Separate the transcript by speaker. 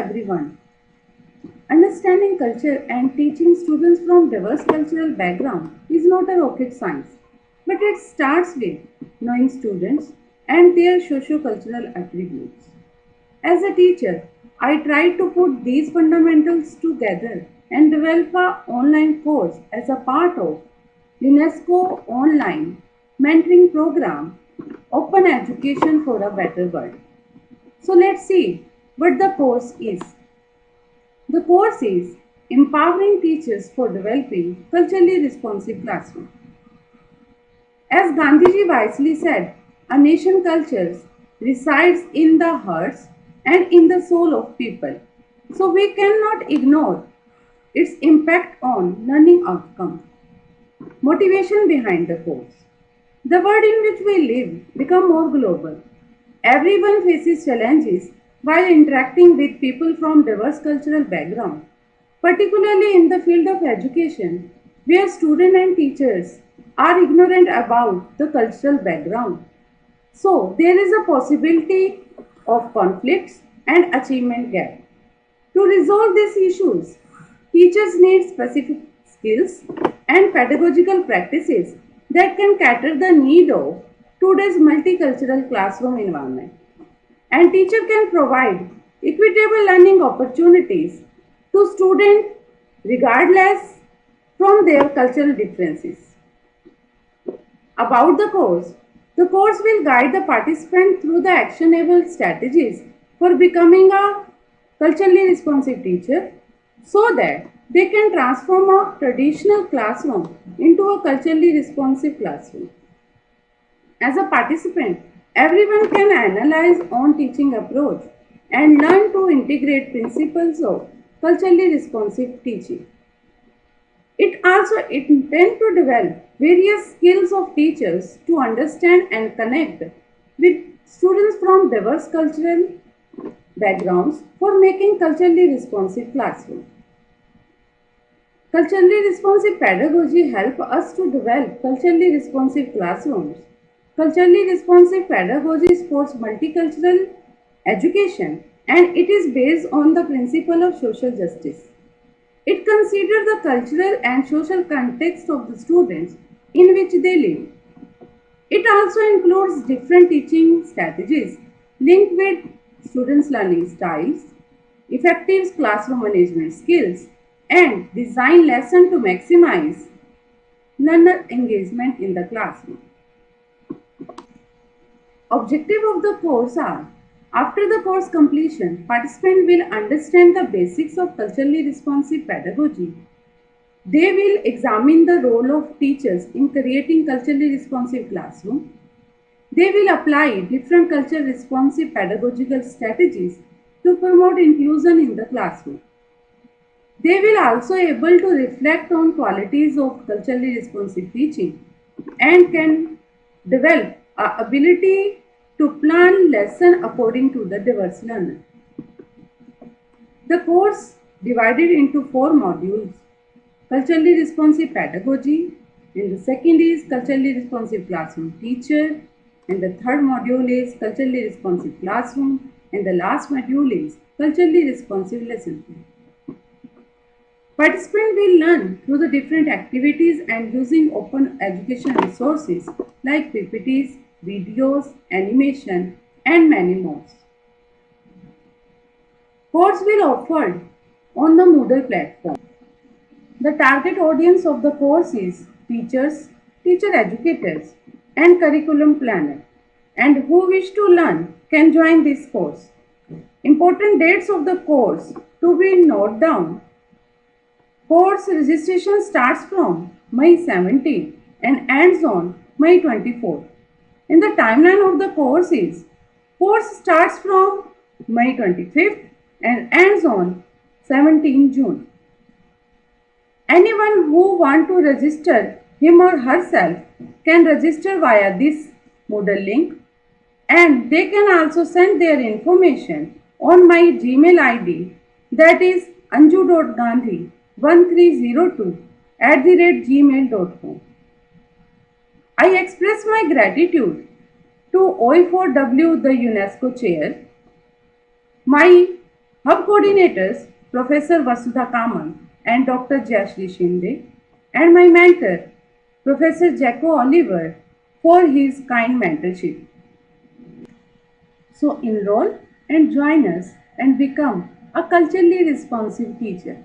Speaker 1: Everyone. Understanding culture and teaching students from diverse cultural background is not a rocket science, but it starts with knowing students and their socio-cultural attributes. As a teacher, I try to put these fundamentals together and develop a online course as a part of UNESCO online mentoring program Open Education for a Better World. So let's see what the course is. The course is Empowering Teachers for Developing Culturally Responsive Classroom. As Gandhiji wisely said, a nation culture resides in the hearts and in the soul of people. So we cannot ignore its impact on learning outcomes. Motivation behind the course. The world in which we live become more global. Everyone faces challenges while interacting with people from diverse cultural backgrounds, particularly in the field of education, where students and teachers are ignorant about the cultural background. So, there is a possibility of conflicts and achievement gap. To resolve these issues, teachers need specific skills and pedagogical practices that can cater the need of today's multicultural classroom environment and teacher can provide equitable learning opportunities to students regardless from their cultural differences. About the course, the course will guide the participant through the actionable strategies for becoming a culturally responsive teacher so that they can transform a traditional classroom into a culturally responsive classroom. As a participant, Everyone can analyze own teaching approach and learn to integrate principles of culturally responsive teaching. It also intends to develop various skills of teachers to understand and connect with students from diverse cultural backgrounds for making culturally responsive classroom. Culturally responsive pedagogy help us to develop culturally responsive classrooms Culturally responsive pedagogy supports multicultural education and it is based on the principle of social justice. It considers the cultural and social context of the students in which they live. It also includes different teaching strategies linked with students' learning styles, effective classroom management skills, and design lesson to maximize learner engagement in the classroom. Objective of the course are after the course completion, participant will understand the basics of culturally responsive pedagogy. They will examine the role of teachers in creating culturally responsive classroom. They will apply different culture responsive pedagogical strategies to promote inclusion in the classroom. They will also able to reflect on qualities of culturally responsive teaching and can develop ability to plan lesson according to the diverse learner. The course divided into four modules. Culturally responsive pedagogy, and the second is culturally responsive classroom teacher, and the third module is culturally responsive classroom, and the last module is culturally responsive lesson. Participants will learn through the different activities and using open education resources like PPTs, videos, animation, and many more. Course will offered on the Moodle platform. The target audience of the course is teachers, teacher educators, and curriculum planner, and who wish to learn can join this course. Important dates of the course to be noted down. Course registration starts from May 17 and ends on May 24 in the timeline of the course is course starts from May 25th and ends on 17 June. Anyone who want to register him or herself can register via this Moodle link and they can also send their information on my Gmail ID that is anju.gandhi1302 at the rate gmail.com. I express my gratitude to OE4W, the UNESCO chair, my Hub coordinators Professor Vasudha Kamat and Dr. Jayashri Shinde, and my mentor Professor Jako Olivier for his kind mentorship. So enroll and join us and become a culturally responsive teacher.